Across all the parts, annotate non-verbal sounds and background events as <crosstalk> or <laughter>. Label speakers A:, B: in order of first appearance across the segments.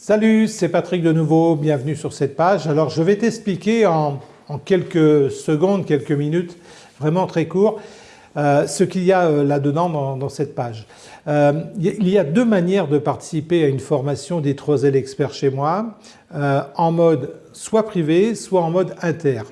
A: Salut, c'est Patrick de nouveau, bienvenue sur cette page. Alors je vais t'expliquer en, quelques secondes, quelques minutes, vraiment très court, euh, ce qu'il y a euh, là-dedans dans, cette page. Euh, il y a deux manières de participer à une formation des 3 experts chez moi, en mode soit privé, soit en mode inter.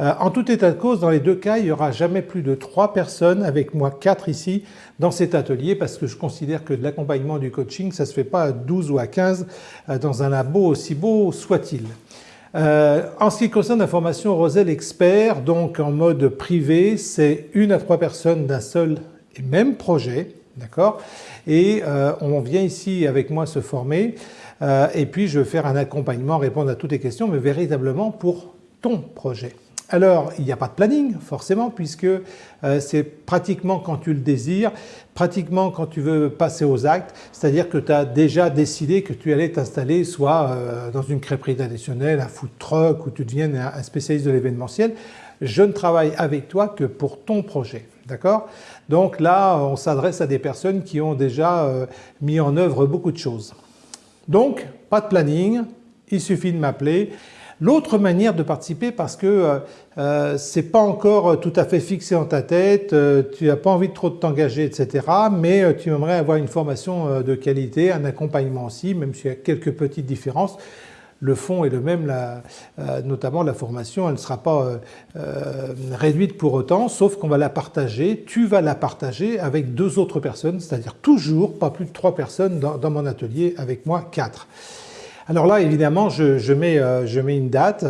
A: Euh, en tout état de cause, dans les deux cas, il n'y aura jamais plus de 3 personnes, avec moi 4 ici, dans cet atelier parce que je considère que de l'accompagnement du coaching, ça ne se fait pas à 12 ou à 15 euh, dans un labo aussi beau soit-il. Euh, en ce qui concerne la formation Rosel Expert, donc en mode privé, c'est une à trois personnes d'un seul et même projet, d'accord? Et on vient ici avec moi se former et puis je vais faire un accompagnement, répondre à toutes les questions, mais véritablement pour ton projet. Alors, il n'y a pas de planning forcément puisque euh, c'est pratiquement quand tu le désires, pratiquement quand tu veux passer aux actes, c'est-à-dire que tu as déjà décidé que tu allais t'installer soit euh, dans une crêperie traditionnelle, un food truck ou tu deviennes un spécialiste de l'événementiel. Je ne travaille avec toi que pour ton projet. D'accord? Donc là, on s'adresse à des personnes qui ont déjà euh, mis en œuvre beaucoup de choses. Donc, pas de planning, il suffit de m'appeler L'autre manière de participer parce que euh, euh c'est pas encore tout à fait fixé en ta tête, euh, tu n'as pas envie de trop t'engager etc. mais euh, tu aimerais avoir une formation de qualité, un accompagnement aussi, même s'il y a quelques petites différences. Le fond est le même, notamment la formation, elle ne sera pas réduite pour autant, sauf qu'on va la partager, tu vas la partager avec deux autres personnes, c'est-à-dire toujours pas plus de trois personnes dans, dans mon atelier, avec moi quatre. Alors là évidemment je, mets, euh, je mets, une date,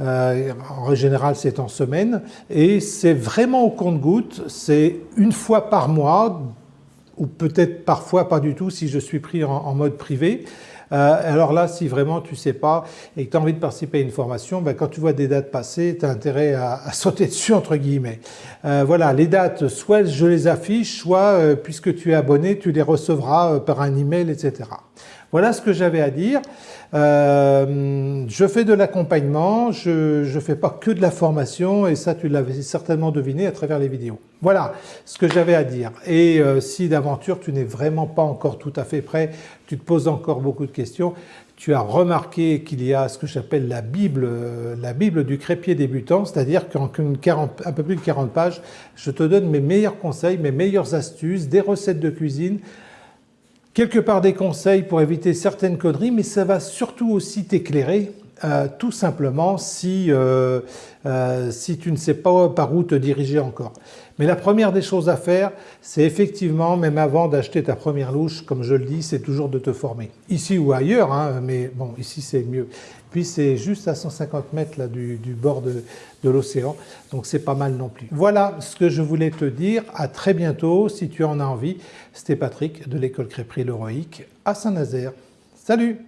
A: euh, en général c'est en semaine et c'est vraiment au compte-goutte, c'est une fois par mois ou peut-être parfois pas du tout si je suis pris en, mode privé. Euh, alors là, si vraiment tu ne sais pas et que tu as envie de participer à une formation, ben quand tu vois des dates passer, tu as intérêt à, <laughs> sauter dessus entre guillemets. voilà, les dates, soit je les affiche, soit puisque tu es abonné, tu les recevras par un email, etc. Voilà ce que j'avais à dire. Euh, je fais de l'accompagnement, je ne fais pas que de la formation et ça tu l'avais certainement deviné à travers les vidéos. Voilà ce que j'avais à dire et euh, si d'aventure tu n'es vraiment pas encore tout à fait prêt, tu te poses encore beaucoup de questions, tu as remarqué qu'il y a ce que j'appelle la Bible, euh, la Bible du crépier débutant, c'est-à-dire qu'en un peu plus de 40 pages, je te donne mes meilleurs conseils, mes meilleures astuces, des recettes de cuisine, quelque part des conseils pour éviter certaines conneries, mais ça va surtout aussi t'éclairer euh, tout simplement si, euh, euh, si tu ne sais pas par où te diriger encore. Mais la première des choses à faire, c'est effectivement, même avant d'acheter ta première louche, comme je le dis, c'est toujours de te former. Ici ou ailleurs, hein, mais bon, ici c'est mieux. Puis c'est juste à 150 mètres là, du, bord de, de l'océan, donc c'est pas mal non plus. Voilà ce que je voulais te dire. À très bientôt si tu en as envie. C'était Patrick de l'école crêperie L'Heroïque à Saint-Nazaire. Salut